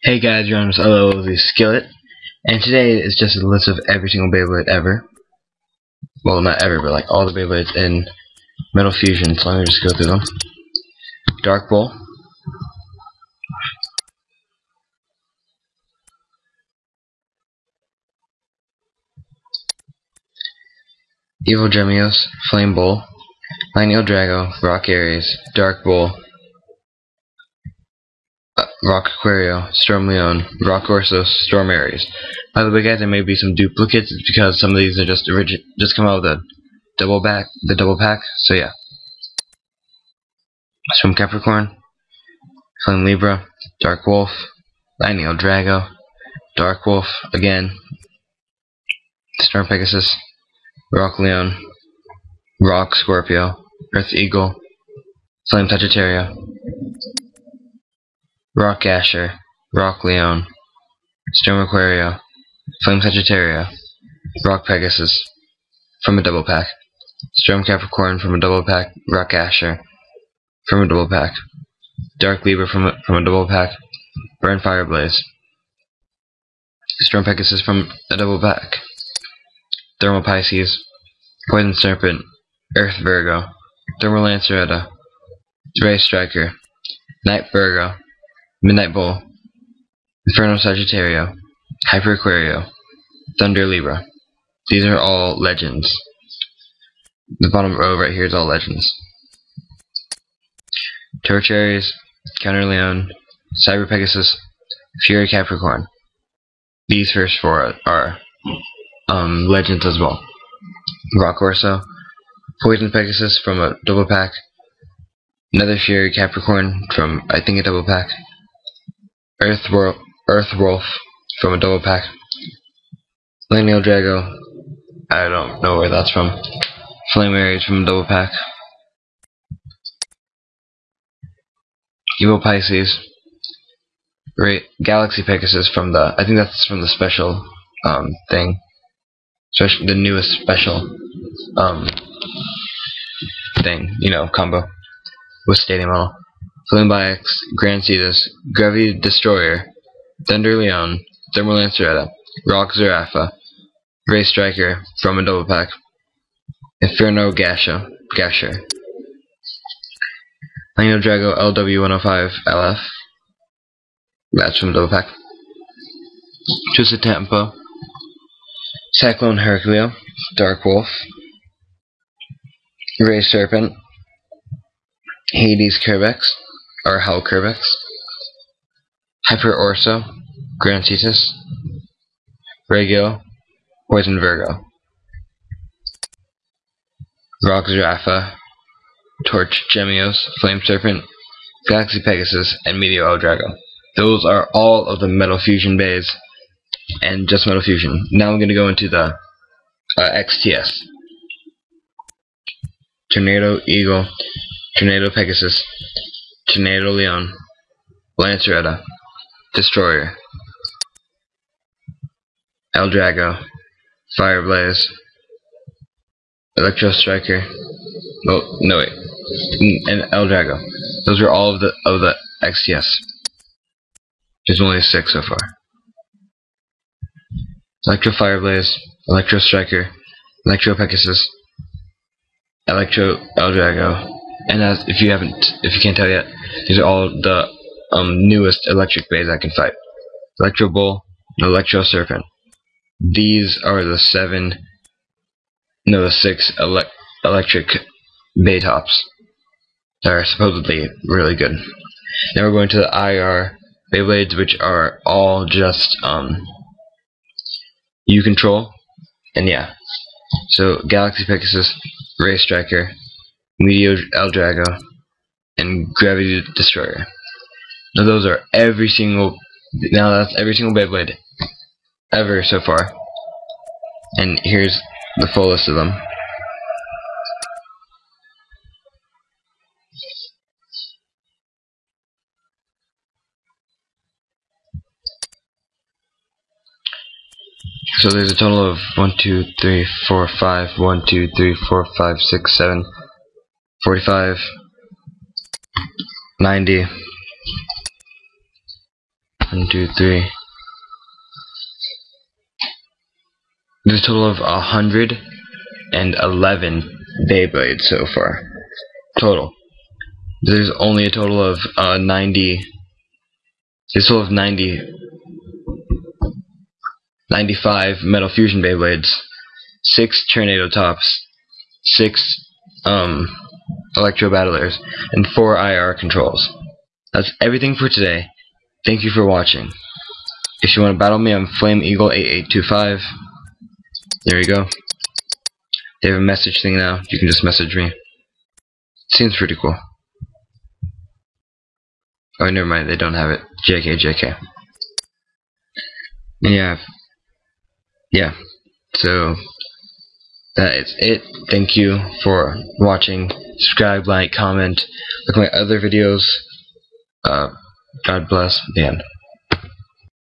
Hey guys, you're on this LOV Skillet, and today is just a list of every single Beyblade ever. Well, not ever, but like all the Beyblades in Metal Fusion, so let me just go through them. Dark Bull. Evil Gemios, Flame Bull, Lightning Drago, Rock Aries, Dark Bull, Rock Aquario, Storm Leon, Rock Orso, Storm Aries. By the way, guys, there may be some duplicates because some of these are just origin just come out with the double back, the double pack. So yeah, Storm Capricorn, Flame Libra, Dark Wolf, Lightning Drago, Dark Wolf again, Storm Pegasus, Rock Leon, Rock Scorpio, Earth Eagle, Flame Sagittario, Rock Asher, Rock Leon, Storm Aquario, Flame Sagittario, Rock Pegasus from a double pack, Storm Capricorn from a double pack, Rock Asher from a double pack, Dark Libra from a, from a double pack, Burn Fireblaze, Storm Pegasus from a double pack, Thermal Pisces, Poison Serpent, Earth Virgo, Thermal Lanceretta, Ray Striker, Night Virgo, Midnight Bull, Inferno Sagittario, Hyper Aquario, Thunder Libra. These are all legends. The bottom row right here is all legends. Torch Aries, Counter Leon, Cyber Pegasus, Fury Capricorn. These first four are um, legends as well. Rock Orso, Poison Pegasus from a double pack, Another Fury Capricorn from I think a double pack, Earth, Earth Wolf from a double pack. Lineal Drago, I don't know where that's from. Flame Rage from a double pack. Evil Pisces. Right, Galaxy Pegasus from the, I think that's from the special um, thing. Especially the newest special um, thing, you know, combo with Stadium Model. Flimbax, Grand Cetus, Gravity Destroyer, Thunder Leon, Thermal Lanceretta, Rock Zarafa, Ray Striker from a double pack, Inferno Gasha, Gasher, Lino Drago LW105 LF, that's from a double pack, Twisted Tempo, Cyclone Herculeo, Dark Wolf, Ray Serpent, Hades Kerbecs, or Hell Kerbecs, Hyper Orso, Grand Cetus, Regio, Poison Virgo, Rock Zarafa, Torch Gemios, Flame Serpent, Galaxy Pegasus, and Meteor Eldrago. Those are all of the Metal Fusion bays, and just Metal Fusion. Now I'm going to go into the uh, XTS. Tornado Eagle, Tornado Pegasus, Tornado Leon, Lanceretta, Destroyer, Eldrago, Fireblaze, Electro Striker, oh no wait, mm, and El Drago. Those are all of the of the XTS. There's only six so far. Electro Fireblaze, Electro Striker, Electro Pegasus, Electro El Drago, and as if you haven't, if you can't tell yet, these are all the um, newest electric bays I can fight. Electro Bull, Electro Serpent. These are the seven, no, the six ele electric bay tops that are supposedly really good. Now we're going to the IR Beyblades, which are all just um, U control, and yeah. So Galaxy Pegasus, Ray Striker, Meteor Eldrago, and Gravity Destroyer. Now those are every single, now that's every single Beyblade ever so far. And here's the full list of them. So there's a total of 1, 2, 3, 4, 5, 1, 2, 3, 4, 5, 6, 7, 45, 90, One, two, three. There's a total of a hundred and eleven Beyblades so far. Total. There's only a total of uh, 90. There's a total of 90. 95 Metal Fusion Beyblades, 6 Tornado Tops, 6 um, Electro Battlers, and 4 IR controls. That's everything for today. Thank you for watching. If you want to battle me, I'm Flame Eagle 8825. There you go. They have a message thing now. You can just message me. Seems pretty cool. Oh, never mind. They don't have it. JK, JK. Yeah. Yeah. So, that is it. Thank you for watching. Subscribe, like, comment. Look at my other videos. Uh, God bless. End.